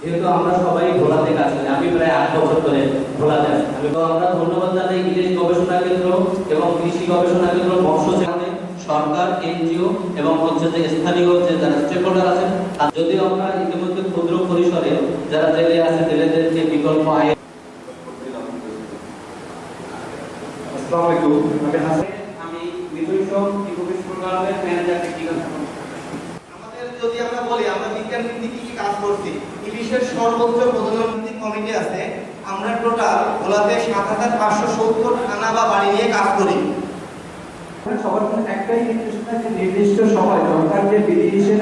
যেহেতু আমরা সবাই ভোলাতে কাজ আমি প্রায় আট বছর ধরে ভোলাতে আছি আমরা ধন্যবাদ জানাই ইলিশ গবেষণা কেন্দ্র এবং কৃষি গবেষণা কেন্দ্র সেখানে সরকার এনজিও এবং হচ্ছে যে স্থানীয় যে যারা স্টেক হোল্ডার আছেন আর যদিও আমরা ইতিমধ্যে ক্ষুদ্র পরিসরে যারা জেলে আছে জেলেদের যে বিকল্প আয় আমি ম্যানেজার আমাদের যদি আমরা বলি আমরা বিজ্ঞান ভিত্তিক কি কি কাজ করছি? ইলিশের সর্বোচ্চ প্রজনন ভিত্তিক কমিটি আছে। আমরা টোটাল ভোলাতে সাত হাজার পাঁচশো সত্তর থানা বা বাড়ি নিয়ে কাজ করি। মানে সবার জন্য একটাই নির্দিষ্ট সময় সরকার যে বিধি নিষেধ